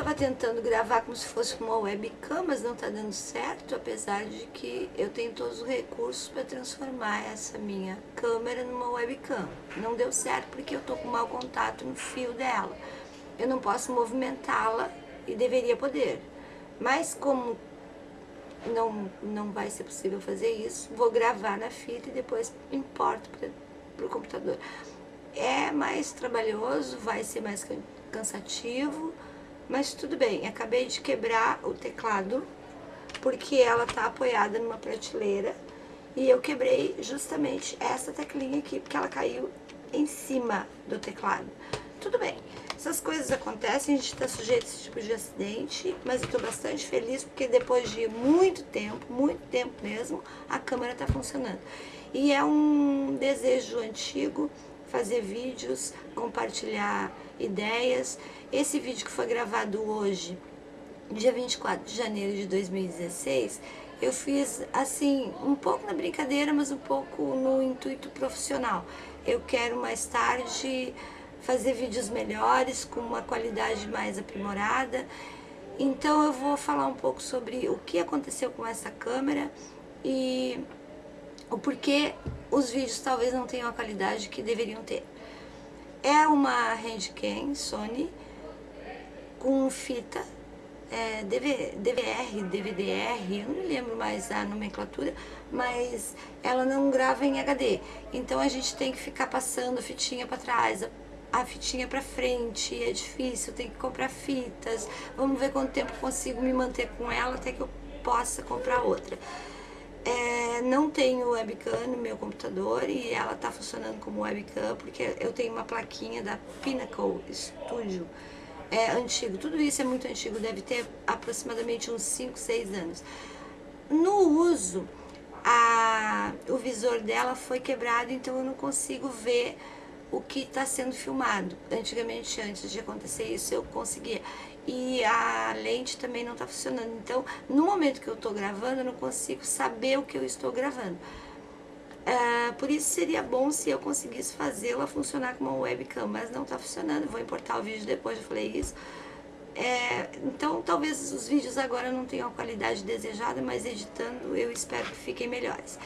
estava tentando gravar como se fosse uma webcam, mas não está dando certo, apesar de que eu tenho todos os recursos para transformar essa minha câmera numa webcam. Não deu certo porque eu estou com mau contato no fio dela. Eu não posso movimentá-la e deveria poder. Mas como não, não vai ser possível fazer isso, vou gravar na fita e depois importo para o computador. É mais trabalhoso, vai ser mais cansativo, mas tudo bem. Acabei de quebrar o teclado, porque ela tá apoiada numa prateleira, e eu quebrei justamente essa teclinha aqui, porque ela caiu em cima do teclado. Tudo bem, essas coisas acontecem, a gente está sujeito a esse tipo de acidente, mas eu estou bastante feliz porque depois de muito tempo, muito tempo mesmo, a câmera está funcionando. E é um desejo antigo fazer vídeos, compartilhar ideias. Esse vídeo que foi gravado hoje, dia 24 de janeiro de 2016, eu fiz assim, um pouco na brincadeira, mas um pouco no intuito profissional. Eu quero mais tarde fazer vídeos melhores, com uma qualidade mais aprimorada. Então eu vou falar um pouco sobre o que aconteceu com essa câmera e o porquê os vídeos talvez não tenham a qualidade que deveriam ter. É uma Handcam Sony com fita é, DV, DVR, DVDR, eu não me lembro mais a nomenclatura, mas ela não grava em HD. Então a gente tem que ficar passando fitinha para trás, a fitinha para frente, é difícil, tem que comprar fitas. Vamos ver quanto tempo consigo me manter com ela até que eu possa comprar outra. É, não tenho webcam no meu computador e ela está funcionando como webcam porque eu tenho uma plaquinha da Pinnacle Studio é antigo, tudo isso é muito antigo, deve ter aproximadamente uns 5, 6 anos. No uso, a, o visor dela foi quebrado, então eu não consigo ver o que está sendo filmado. Antigamente, antes de acontecer isso, eu conseguia e a lente também não está funcionando. Então, no momento que eu estou gravando, eu não consigo saber o que eu estou gravando. É, por isso seria bom se eu conseguisse fazê-la funcionar como uma webcam, mas não está funcionando. Vou importar o vídeo depois, eu falei isso. É, então, talvez os vídeos agora não tenham a qualidade desejada, mas editando eu espero que fiquem melhores.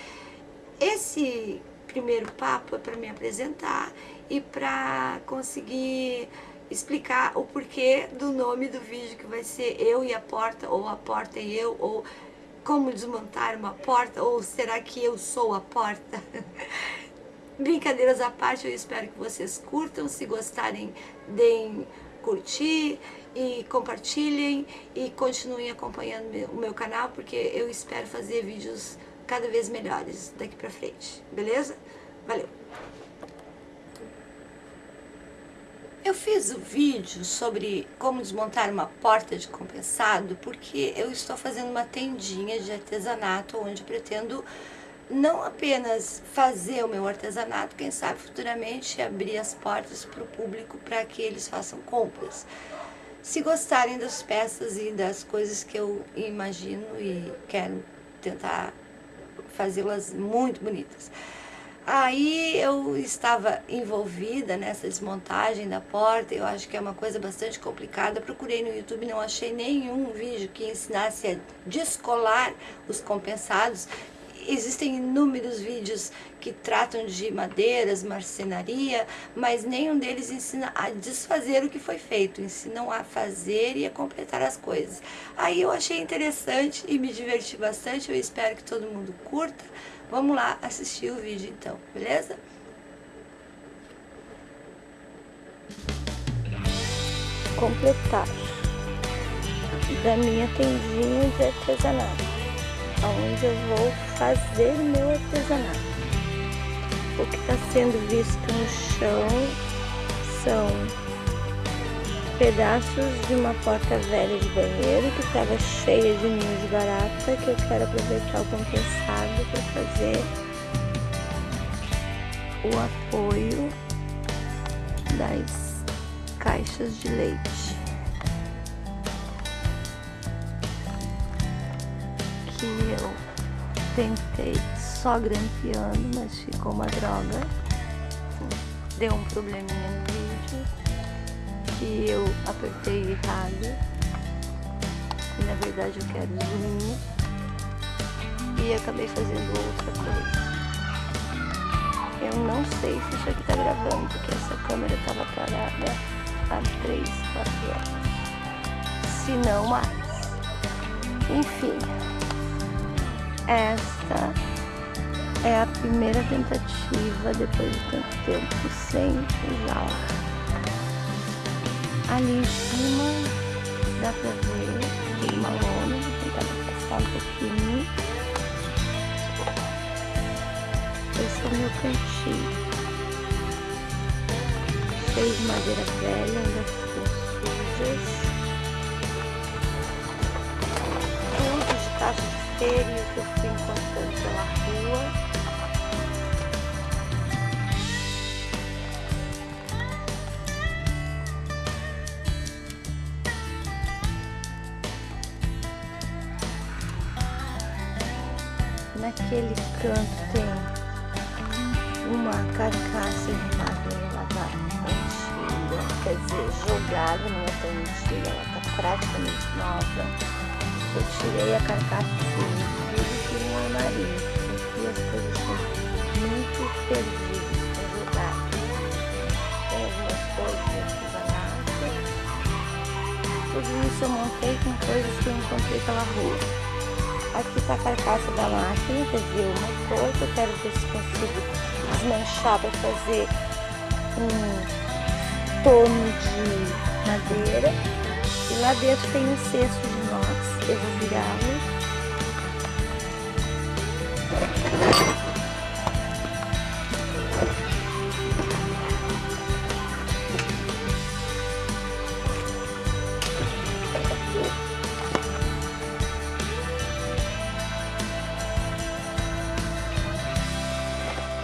Esse primeiro papo é para me apresentar e para conseguir explicar o porquê do nome do vídeo que vai ser Eu e a Porta, ou A Porta e Eu, ou Como Desmontar uma Porta, ou Será que Eu Sou a Porta? Brincadeiras à parte, eu espero que vocês curtam, se gostarem, deem curtir e compartilhem e continuem acompanhando o meu canal, porque eu espero fazer vídeos cada vez melhores daqui pra frente, beleza? Valeu! Eu fiz o vídeo sobre como desmontar uma porta de compensado porque eu estou fazendo uma tendinha de artesanato onde pretendo não apenas fazer o meu artesanato, quem sabe futuramente abrir as portas para o público para que eles façam compras. Se gostarem das peças e das coisas que eu imagino e quero tentar fazê-las muito bonitas. Aí eu estava envolvida nessa desmontagem da porta, eu acho que é uma coisa bastante complicada. Procurei no YouTube, não achei nenhum vídeo que ensinasse a descolar os compensados. Existem inúmeros vídeos que tratam de madeiras, marcenaria, mas nenhum deles ensina a desfazer o que foi feito, ensinam a fazer e a completar as coisas. Aí eu achei interessante e me diverti bastante, eu espero que todo mundo curta. Vamos lá assistir o vídeo então, beleza? Completar da minha tendinha de artesanato, onde eu vou fazer meu artesanato. O que está sendo visto no chão são pedaços de uma porta velha de banheiro que estava cheia de ninhos de barata que eu quero aproveitar o compensado para fazer o apoio das caixas de leite. Que eu tentei só grampeando, mas ficou uma droga. Deu um probleminha que eu apertei errado E na verdade eu quero zoom. E acabei fazendo outra coisa. Eu não sei se isso aqui tá gravando, porque essa câmera tava parada há 3, 4 horas. Se não mais. Enfim. Esta é a primeira tentativa depois de tanto tempo sem usar. Ali cima dá pra ver tem uma lona, vou tentar afastar um pouquinho. Esse é o meu cantinho. Cheio de madeira velha, ainda ficou sujas. Tudo de caixa que eu fui encontrando pela rua. Naquele canto tem uma carcaça de madeira antiga, quer dizer, jogada, não é tão antiga, ela está praticamente nova. Eu tirei a carcaça e fiz um armarinho, aqui as coisas são muito perdidas jogar. Tem algumas coisas de artesanato, tudo isso eu montei com coisas que eu encontrei pela rua. Aqui está a carcaça da máquina, quer dizer, uma coisa. Eu quero ver se consigo desmanchar para fazer um torno de madeira. E lá dentro tem um cesto de inox, eu vou virá-lo.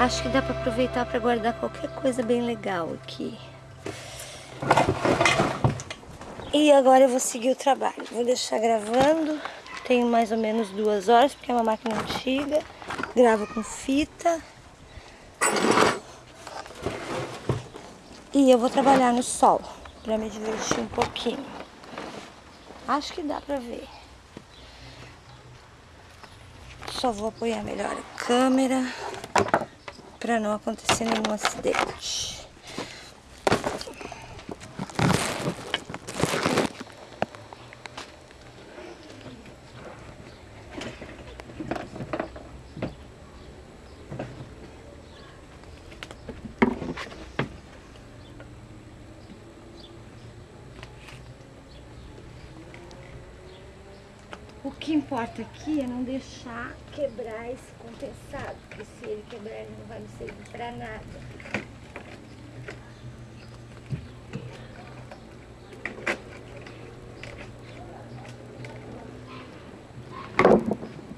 Acho que dá para aproveitar para guardar qualquer coisa bem legal aqui. E agora eu vou seguir o trabalho. Vou deixar gravando. Tenho mais ou menos duas horas, porque é uma máquina antiga. Gravo com fita. E eu vou trabalhar no sol, para me divertir um pouquinho. Acho que dá para ver. Só vou apoiar melhor a câmera para não acontecer nenhum acidente. O que importa aqui é não deixar quebrar esse compensado, porque se ele quebrar ele não vai me servir para nada.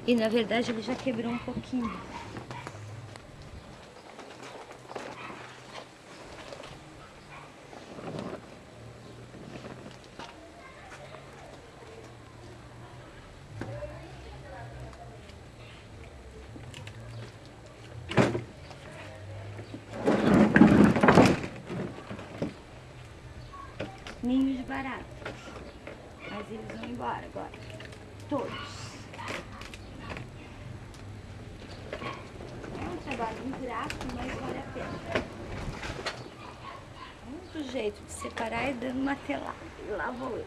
E na verdade ele já quebrou um pouquinho. ninhos de barata. Mas embora agora. Todos. É um trabalho ingrato, mas vale a pena. Único jeito de separar é dando martelada. E lá vou eu.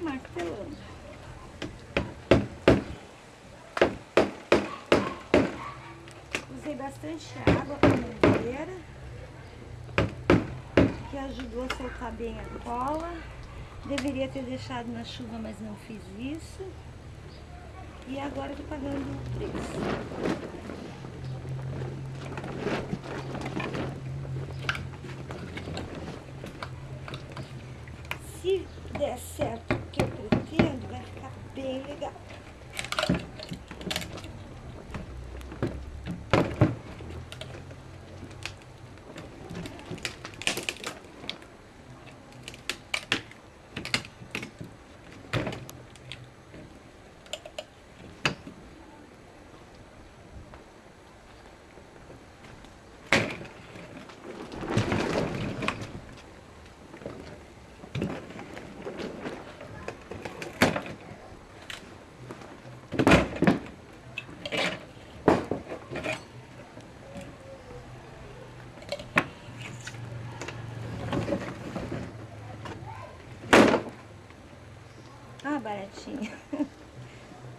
Martelando. Usei bastante água para mangueira que ajudou a soltar bem a cola. Deveria ter deixado na chuva, mas não fiz isso. E agora estou pagando o preço. Se der certo o que eu pretendo, vai ficar bem legal. Baratinha.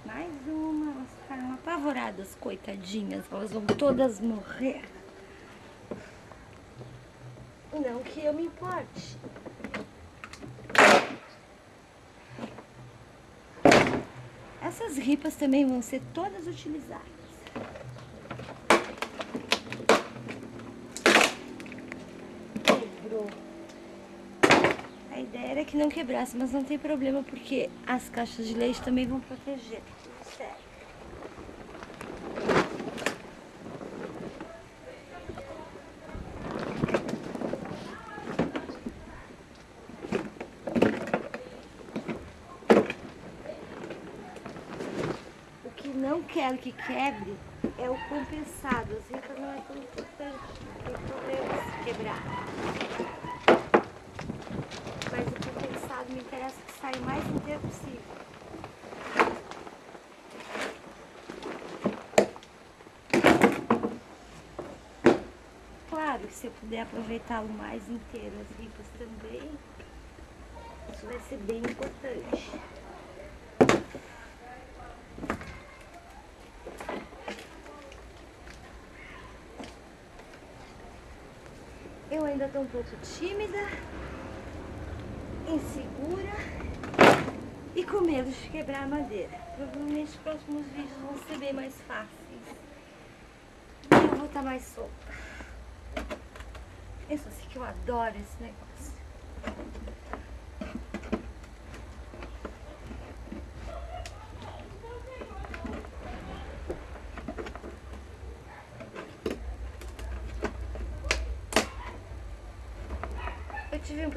Mais uma, elas ficaram apavoradas, coitadinhas. Elas vão todas morrer. Não que eu me importe. Essas ripas também vão ser todas utilizadas. Quebrou. Que não quebrasse, mas não tem problema porque as caixas de leite também vão proteger. Certo. O que não quero que quebre é o compensado. As ripas não é tão importante. Tem problema se quebrar. O me interessa que saia o mais inteiro possível. Claro que se eu puder aproveitá-lo mais inteiro, as ripas também, isso vai ser bem importante. Eu ainda estou um pouco tímida, insegura e com medo de quebrar a madeira. Provavelmente os próximos vídeos vão ser bem mais fáceis. E eu vou estar mais solta. Eu só sei que eu adoro esse negócio.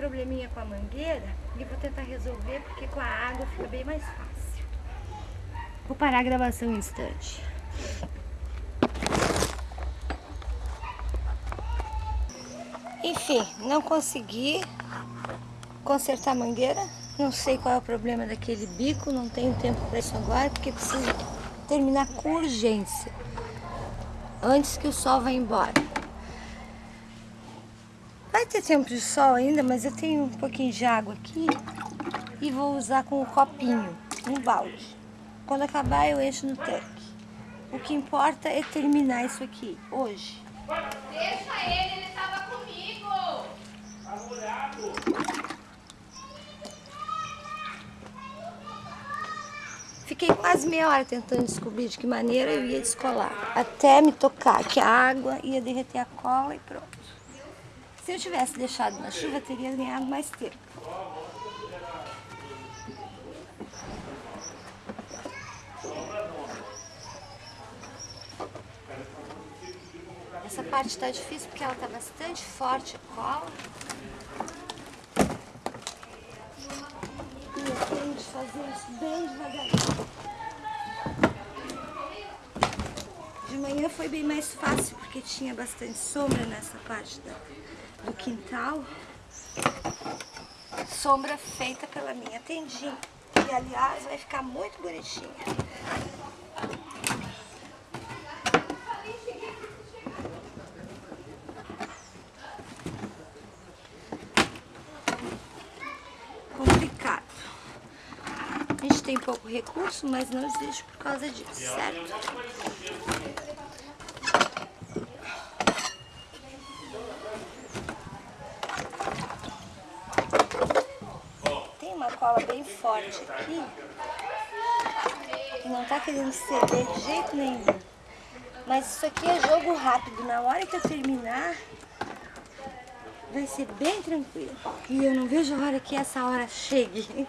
Probleminha com a mangueira e vou tentar resolver porque com a água fica bem mais fácil. Vou parar a gravação um instante. Enfim, não consegui consertar a mangueira. Não sei qual é o problema daquele bico, não tenho tempo para isso agora, porque preciso terminar com urgência. Antes que o sol vá embora. Tempo de sol ainda, mas eu tenho um pouquinho de água aqui e vou usar com um copinho, um balde. Quando acabar eu encho no tanque. O que importa é terminar isso aqui, hoje. Deixa ele, ele tava comigo. Fiquei quase meia hora tentando descobrir de que maneira eu ia descolar. Até me tocar que a água ia derreter a cola e pronto. Se eu tivesse deixado na chuva, teria ganhado mais tempo. Essa parte tá difícil porque ela tá bastante forte cola. E eu tenho de fazer isso bem devagarinho. De manhã foi bem mais fácil porque tinha bastante sombra nessa parte da, do quintal. Sombra feita pela minha tendinha. E aliás vai ficar muito bonitinha. Complicado. A gente tem pouco recurso, mas não existe por causa disso, certo? Tem uma cola bem forte aqui, não tá querendo ceder de jeito nenhum. Mas isso aqui é jogo rápido. Na hora que eu terminar, vai ser bem tranquilo. E eu não vejo a hora que essa hora chegue.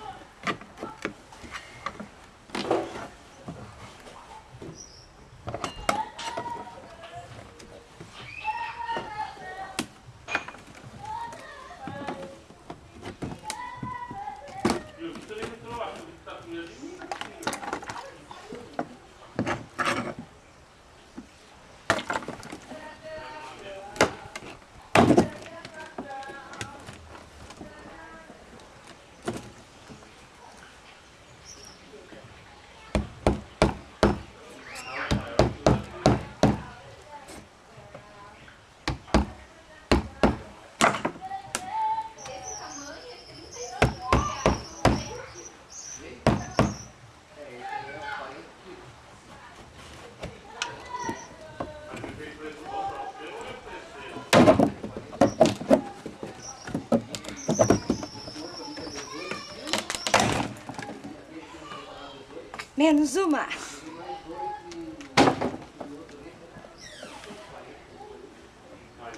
Menos uma. Às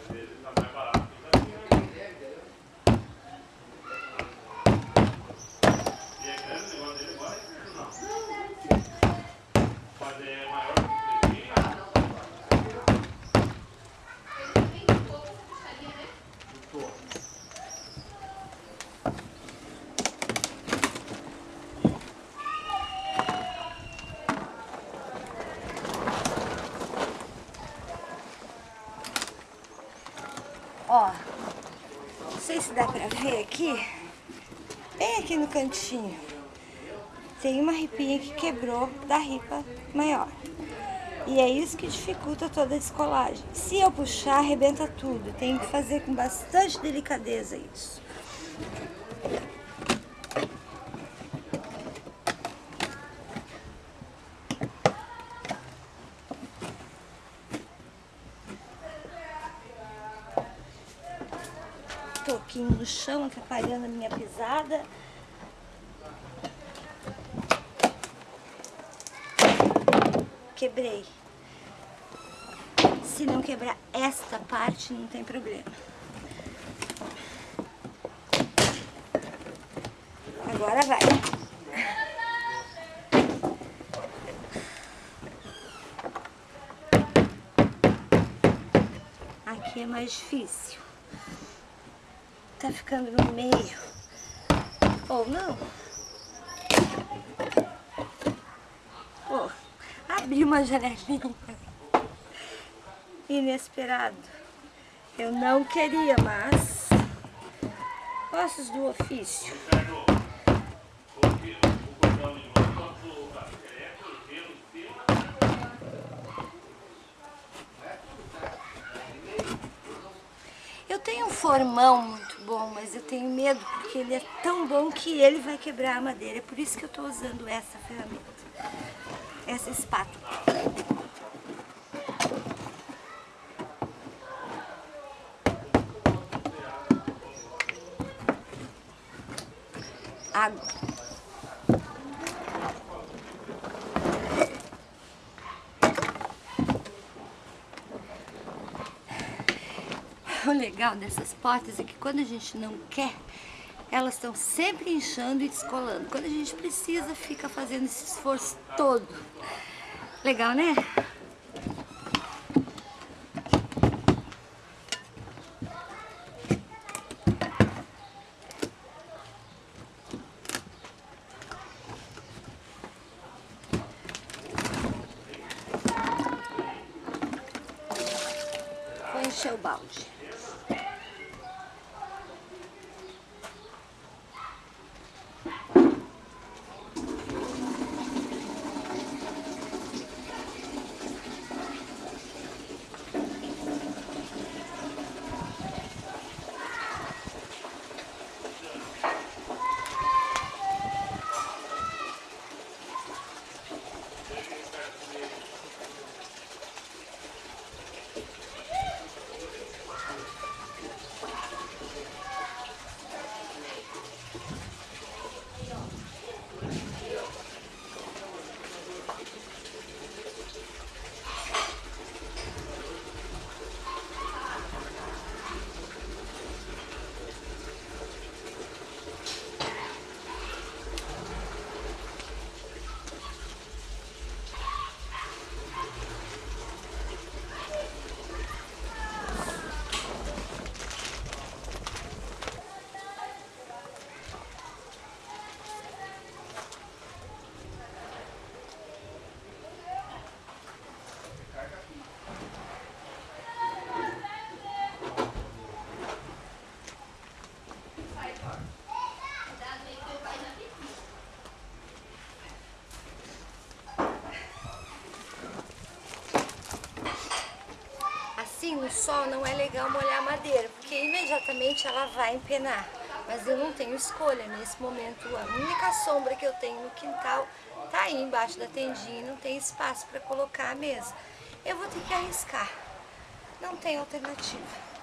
vezes tá mais barato que daqui. E é grande o negócio dele agora, é não? Mas é maior que o daqui. Ele tem pouco essa puxadinha, né? Ó, não sei se dá pra ver aqui, bem aqui no cantinho, tem uma ripinha que quebrou da ripa maior. E é isso que dificulta toda a descolagem. Se eu puxar, arrebenta tudo. Tenho que fazer com bastante delicadeza isso. Toquinho no chão, atrapalhando a minha pisada. Quebrei. Se não quebrar esta parte, não tem problema. Agora vai. Aqui é mais difícil. Tá ficando no meio. Ou não. Pô, abri uma janelinha. Inesperado. Eu não queria, mas... Ossos do ofício. Eu tenho um formão muito bom, mas eu tenho medo porque ele é tão bom que ele vai quebrar a madeira. É por isso que eu tô usando essa ferramenta. Essa espátula. Água. O legal dessas portas é que quando a gente não quer, elas estão sempre inchando e descolando. Quando a gente precisa, fica fazendo esse esforço todo. Legal, né? Vou encher o balde. Assim, no sol não é legal molhar a madeira, porque imediatamente ela vai empenar. Mas eu não tenho escolha nesse momento. A única sombra que eu tenho no quintal tá aí embaixo da tendinha, e não tem espaço para colocar a mesa. Eu vou ter que arriscar. Não tem alternativa.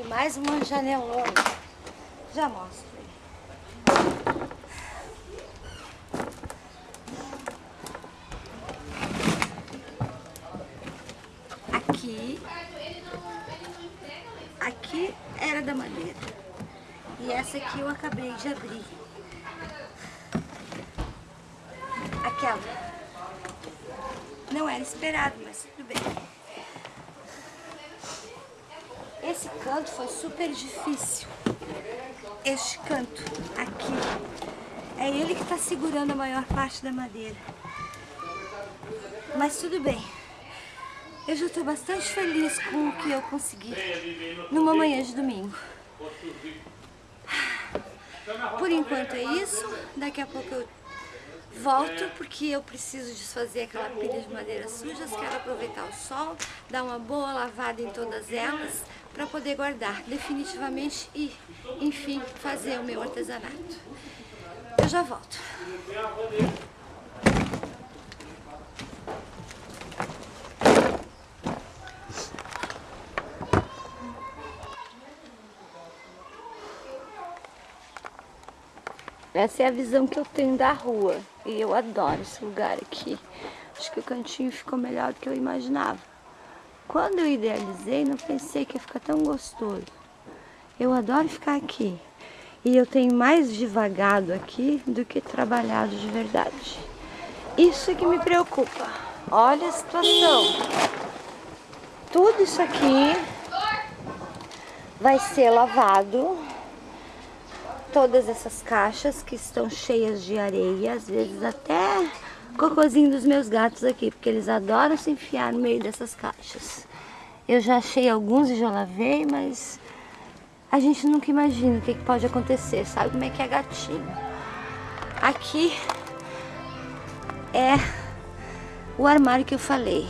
Abrir mais uma janelona. Já mostro. Aqui. Aqui era da madeira. E essa aqui eu acabei de abrir. Aquela. Não era esperado, mas tudo bem. Esse canto foi super difícil. Este canto aqui. É ele que está segurando a maior parte da madeira. Mas tudo bem. Eu já estou bastante feliz com o que eu consegui numa manhã de domingo. Por enquanto é isso. Daqui a pouco eu volto porque eu preciso desfazer aquela pilha de madeiras sujas. Quero aproveitar o sol, dar uma boa lavada em todas elas para poder guardar definitivamente e, enfim, fazer o meu artesanato. Eu já volto. Essa é a visão que eu tenho da rua e eu adoro esse lugar aqui. Acho que o cantinho ficou melhor do que eu imaginava. Quando eu idealizei, não pensei que ia ficar tão gostoso. Eu adoro ficar aqui. E eu tenho mais devagado aqui do que trabalhado de verdade. Isso é que me preocupa. Olha a situação. Tudo isso aqui vai ser lavado todas essas caixas que estão cheias de areia, às vezes até cocôzinho dos meus gatos aqui, porque eles adoram se enfiar no meio dessas caixas. Eu já achei alguns e já lavei, mas a gente nunca imagina o que, que pode acontecer, sabe como é que é gatinho. Aqui é o armário que eu falei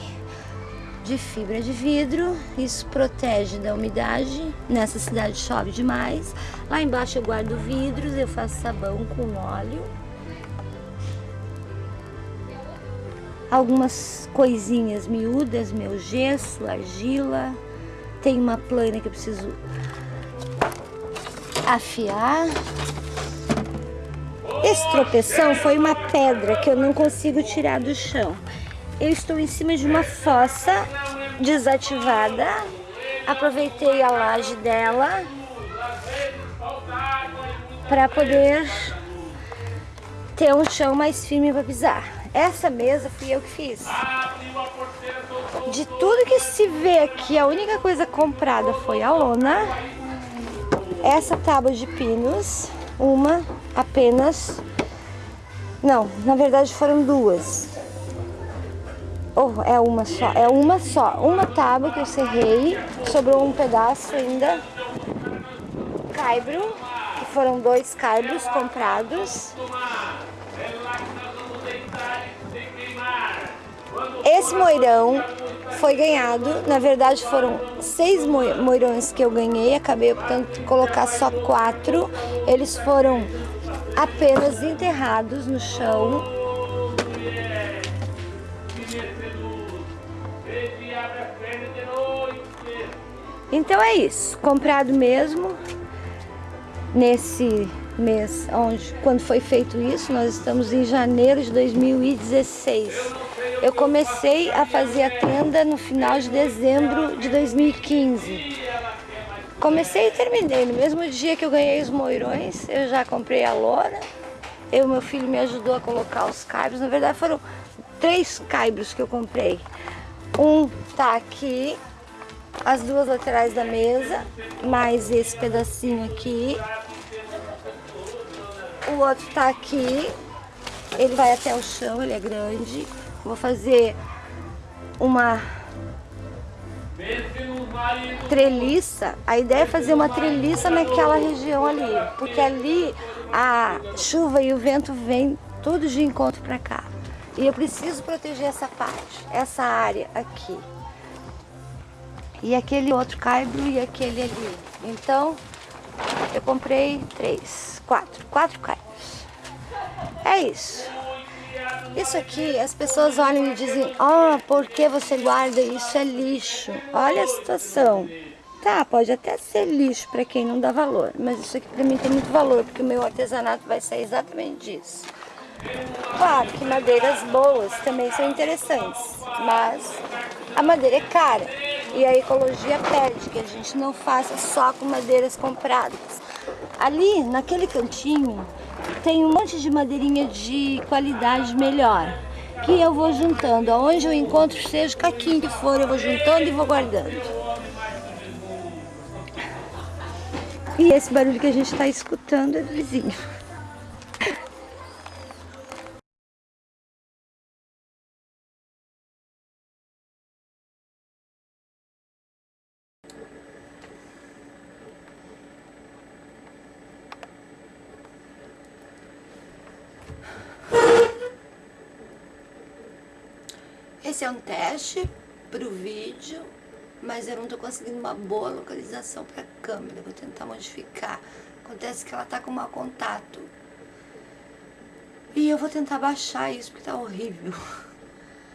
de fibra de vidro, isso protege da umidade, nessa cidade chove demais. Lá embaixo eu guardo vidros, eu faço sabão com óleo. Algumas coisinhas miúdas, meu gesso, argila. Tem uma plana que eu preciso afiar. Esse tropeção foi uma pedra que eu não consigo tirar do chão eu estou em cima de uma fossa desativada. Aproveitei a laje dela para poder ter um chão mais firme para pisar. Essa mesa fui eu que fiz. De tudo que se vê aqui, a única coisa comprada foi a lona. Essa tábua de pinos, uma apenas. Não, na verdade foram duas. Oh, é uma só, é uma só. Uma tábua que eu serrei, sobrou um pedaço ainda. Caibro, que foram dois caibros comprados. Esse moirão foi ganhado, na verdade foram seis moirões que eu ganhei, acabei optando por colocar só quatro. Eles foram apenas enterrados no chão. Então é isso, comprado mesmo. Nesse mês, onde, quando foi feito isso, nós estamos em janeiro de 2016. Eu comecei a fazer a tenda no final de dezembro de 2015. Comecei e terminei. No mesmo dia que eu ganhei os moirões, eu já comprei a lona. Eu, meu filho me ajudou a colocar os caibros. Na verdade, foram três caibros que eu comprei. Um tá aqui, as duas laterais da mesa, mais esse pedacinho aqui. O outro tá aqui, ele vai até o chão, ele é grande. Vou fazer uma treliça. A ideia é fazer uma treliça naquela região ali, porque ali a chuva e o vento vêm tudo de encontro para cá. E eu preciso proteger essa parte, essa área aqui e aquele outro caibro e aquele ali. Então, eu comprei três, quatro, quatro caibros. É isso. Isso aqui, as pessoas olham e dizem, ó, oh, por que você guarda isso? É lixo. Olha a situação. Tá, pode até ser lixo para quem não dá valor, mas isso aqui para mim tem muito valor, porque o meu artesanato vai sair exatamente disso. Claro que madeiras boas também são interessantes, mas a madeira é cara e a ecologia pede que a gente não faça só com madeiras compradas. Ali, naquele cantinho, tem um monte de madeirinha de qualidade melhor, que eu vou juntando. Aonde eu encontro, seja caquinho que for, eu vou juntando e vou guardando. E esse barulho que a gente está escutando é do vizinho. Esse é um teste para o vídeo, mas eu não estou conseguindo uma boa localização para a câmera. Vou tentar modificar. Acontece que ela está com mau contato. E eu vou tentar baixar isso porque está horrível.